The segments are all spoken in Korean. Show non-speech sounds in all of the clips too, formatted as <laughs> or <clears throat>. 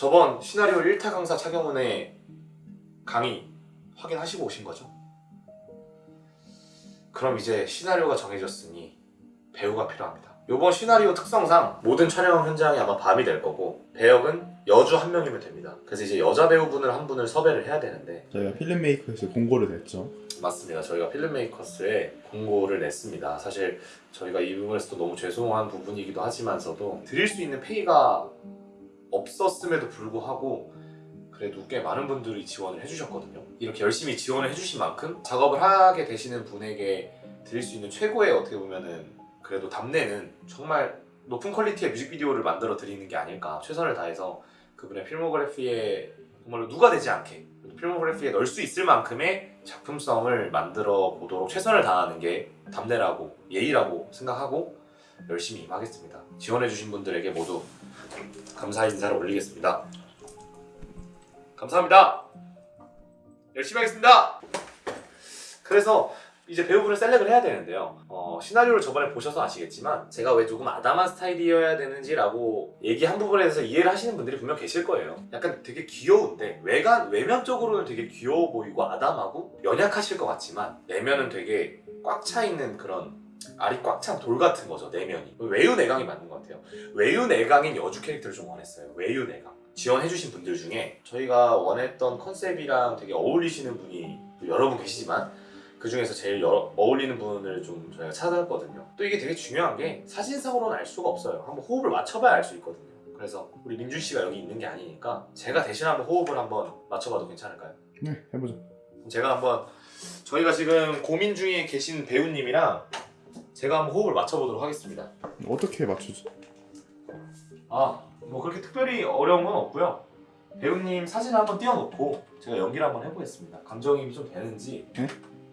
저번 시나리오 1타 강사 차경훈의 강의 확인하시고 오신 거죠? 그럼 이제 시나리오가 정해졌으니 배우가 필요합니다. 이번 시나리오 특성상 모든 촬영 현장이 아마 밤이 될 거고 배역은 여주 한 명이면 됩니다. 그래서 이제 여자 배우분을 한 분을 섭외를 해야 되는데 저희가 필름메이커에서 공고를 냈죠. 맞습니다. 저희가 필름메이커스에 공고를 냈습니다. 사실 저희가 이 부분에서도 너무 죄송한 부분이기도 하지만서도 드릴 수 있는 페이가 없었음에도 불구하고 그래도 꽤 많은 분들이 지원을 해주셨거든요. 이렇게 열심히 지원을 해주신 만큼 작업을 하게 되시는 분에게 드릴 수 있는 최고의 어떻게 보면은 그래도 답례는 정말 높은 퀄리티의 뮤직비디오를 만들어 드리는 게 아닐까 최선을 다해서 그분의 필모그래피에 정말로 누가 되지 않게 필모그래피에 넣을 수 있을 만큼의 작품성을 만들어 보도록 최선을 다하는 게 답례라고 예의라고 생각하고 열심히 임하겠습니다. 지원해주신 분들에게 모두 감사 인사를 올리겠습니다. 감사합니다. 열심히 하겠습니다. 그래서 이제 배우분을 셀렉을 해야 되는데요. 어, 시나리오를 저번에 보셔서 아시겠지만 제가 왜 조금 아담한 스타일이어야 되는지라고 얘기한 부분에 대해서 이해를 하시는 분들이 분명 계실 거예요. 약간 되게 귀여운데 외관 외면적으로는 되게 귀여워 보이고 아담하고 연약하실 것 같지만 내면은 되게 꽉 차 있는 그런 알이 꽉 찬 돌 같은 거죠 내면이 외유 내강이 맞는 것 같아요. 외유 내강인 여주 캐릭터를 좀 원했어요. 외유 내강 지원해주신 분들 중에 저희가 원했던 컨셉이랑 되게 어울리시는 분이 여러 분 계시지만 그 중에서 제일 여- 어울리는 분을 좀 저희가 찾았거든요. 또 이게 되게 중요한 게 사진상으로는 알 수가 없어요. 한번 호흡을 맞춰봐야 알 수 있거든요. 그래서 우리 민준 씨가 여기 있는 게 아니니까 제가 대신 한번 호흡을 한번 맞춰봐도 괜찮을까요? 네, 해보죠. 제가 한번 저희가 지금 고민 중에 계신 배우님이랑 제가 한번 호흡을 맞춰보도록 하겠습니다. 어떻게 맞추지? 아, 뭐 그렇게 특별히 어려운 건 없고요. 배우님 사진을 한번 띄워놓고 제가 연기를 한번 해보겠습니다. 감정이입이 좀 되는지 네?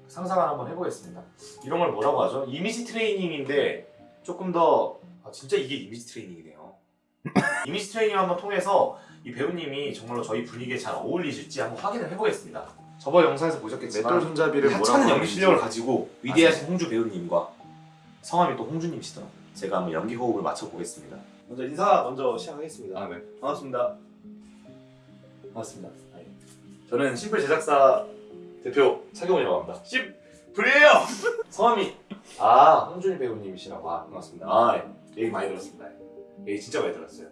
상상을 한번 해보겠습니다. 이런 걸 뭐라고 하죠? 이미지 트레이닝인데 조금 더 아, 진짜 이게 이미지 트레이닝이네요. <laughs> 이미지 트레이닝 한번 통해서 이 배우님이 정말로 저희 분위기에 잘 어울리실지 한번 확인을 해보겠습니다. 저번 영상에서 보셨겠지만 맷돌 손잡이를 뭐라고 연기 하는지. 실력을 가지고 위대하신 홍주 배우님과 성함이 또 홍주님이시더라고요. 제가 한번 연기 호흡을 맞춰보겠습니다. 먼저 인사 먼저 시작하겠습니다. 아, 네. 반갑습니다. 반갑습니다. 아, 예. 저는 심플 제작사 대표 차경훈이라고 합니다. 심플이에요! <laughs> 성함이 아 홍준희 배우님이시라고 아, 반갑습니다. 아 예. 얘기 많이 들었습니다. 예. 얘기 진짜 많이 들었어요.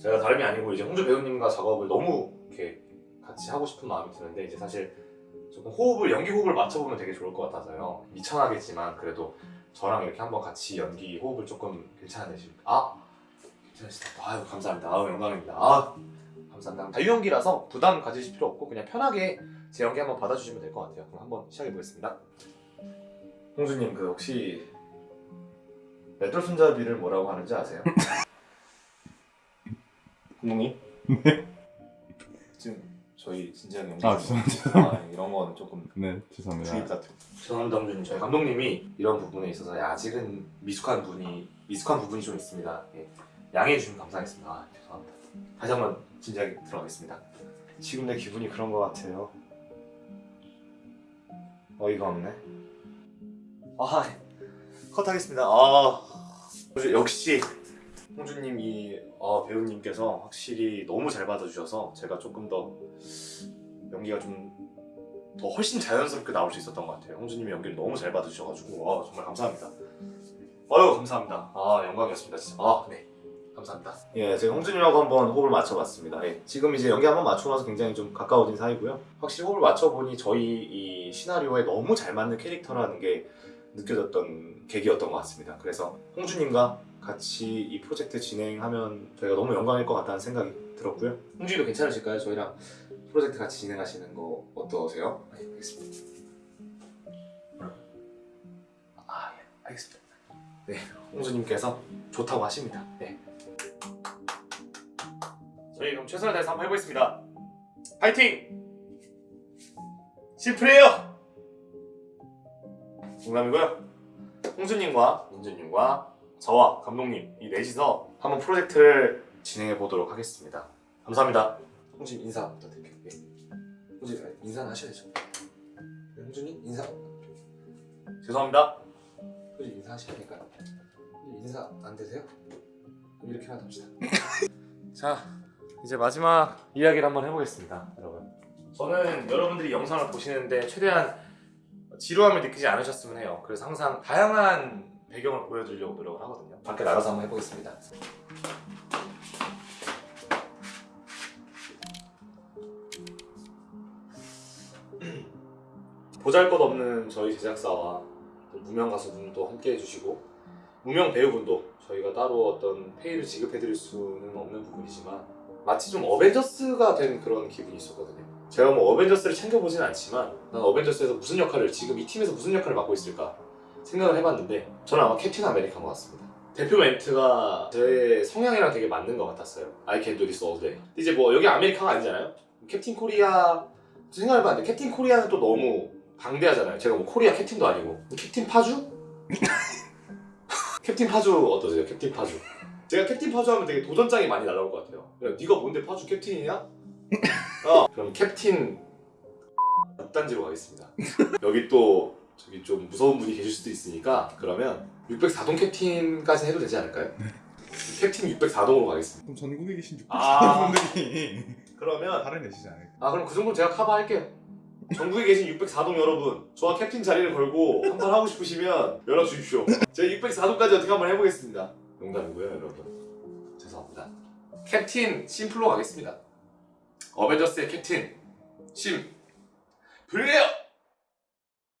제가 다름이 아니고 이제 홍준 배우님과 작업을 너무 이렇게 같이 하고 싶은 마음이 드는데 이제 사실 조금 호흡을 연기 호흡을 맞춰보면 되게 좋을 것 같아서요. 미천하겠지만 그래도 저랑 이렇게 한번 같이 연기 호흡을 조금 괜찮으실까? 아 괜찮으시다. 아유 감사합니다. 아유 영광입니다. 아 감사합니다. 자유연기라서 부담 가지실 필요 없고 그냥 편하게 제 연기 한번 받아주시면 될 것 같아요. 그럼 한번 시작해 보겠습니다. 홍주님 그 혹시 맷돌 손잡이를 뭐라고 하는지 아세요? <laughs> 감독님? 지금 저희 진지하게 연기 아, 죄송합니다. 아, 이런 건 조금 네, 죄송합니다. 주의 부탁드립니다. 죄송합니다, 홍주님. 저희 감독님이 이런 부분에 있어서 아직은 미숙한 분이 미숙한 부분이 좀 있습니다. 예. 양해해 주시면 감사하겠습니다. 아, 죄송합니다. 다시 한번 진지하게 들어가겠습니다. 지금 내 기분이 그런 것 같아요. 어이가 없네. 아, 컷하겠습니다. 아, 역시 홍주님 이 어, 배우님께서 확실히 너무 잘 받아주셔서 제가 조금 더 연기가 좀 더 훨씬 자연스럽게 나올 수 있었던 것 같아요. 홍주님이 연기를 너무 잘 받아주셔가지고 아, 정말 감사합니다. 아유 감사합니다. 아 영광이었습니다 진짜. 아 네. 감사합니다. 예, 제가 홍준님하고 한번 호흡을 맞춰봤습니다. 예, 지금 이제 연기 한번 맞추고 나서 굉장히 좀 가까워진 사이고요. 확실히 호흡을 맞춰보니 저희 이 시나리오에 너무 잘 맞는 캐릭터라는 게 느껴졌던 계기였던 것 같습니다. 그래서 홍주님과 같이 이 프로젝트 진행하면 저희가 너무 영광일 것 같다는 생각이 들었고요. 홍주님도 괜찮으실까요? 저희랑 프로젝트 같이 진행하시는 거 어떠세요? 네, 알겠습니다. 아, 예, 알겠습니다. 네, 홍주님께서 좋다고 하십니다. 네. 저희 그럼 최선을 다해서 한번 해보겠습니다. 파이팅! 심플해요! 농담이고요. 홍수님과 민준님과 저와 감독님 이 넷이서 한번 프로젝트를 진행해 보도록 하겠습니다. 감사합니다. 홍수님 인사 부탁드릴게요. 네. 홍수님 아니, 인사는 하셔야 되죠. 네, 홍수님 인사. 죄송합니다. 홍수님 인사? 홍수님 인사 안 되세요? 그럼 이렇게만 합시다. <laughs> 자, 이제 마지막 이야기를 한번 해보겠습니다, 여러분. 저는 여러분들이 영상을 보시는데 최대한 지루함을 느끼지 않으셨으면 해요. 그래서 항상 다양한 배경을 보여드리려고 노력을 하거든요. 밖에 나가서 한번 해보겠습니다. <clears throat> 보잘것없는 저희 제작사와 또 무명 가수분도 함께 해주시고 무명 배우분도 저희가 따로 어떤 페이를 지급해드릴 수는 없는 부분이지만 마치 좀 어벤져스가 된 그런 기분이 있었거든요. 제가 뭐 어벤져스를 챙겨보진 않지만 난 어벤져스에서 무슨 역할을 지금 이 팀에서 무슨 역할을 맡고 있을까 생각을 해봤는데 저는 아마 캡틴 아메리카인 것 같습니다. 대표 멘트가 제 성향이랑 되게 맞는 것 같았어요. I can do this all day. 이제 뭐 여기 아메리카가 아니잖아요. 캡틴 코리아 생각해봤는데 캡틴 코리아는 또 너무 방대하잖아요. 제가 뭐 코리아 캡틴도 아니고 캡틴 파주? <laughs> 캡틴 파주 어떠세요? 캡틴 파주. 제가 캡틴 파주 하면 되게 도전장이 많이 날라올 것 같아요. 야, 네가 뭔데 파주 캡틴이냐? <laughs> 어, 그럼 캡틴 단지로 가겠습니다. 여기 또 저기 좀 무서운 분이 계실 수도 있으니까 그러면 604동 캡틴까지 해도 되지 않을까요? 캡틴 604동으로 가겠습니다. 그럼 전국에 계신 6 아. 0 분들이 그러면 화를 내시지 않을까? 아 그럼 그 정도는 제가 커버할게요. 전국에 계신 604동 여러분, 저와 캡틴 자리를 걸고 한번 하고 싶으시면 연락 주십시오. 제가 604동까지 어떻게 한번 해보겠습니다. 농담이고요, 여러분. 죄송합니다. 캡틴 심플로 가겠습니다. 어벤져스의 캡틴 심 블레어.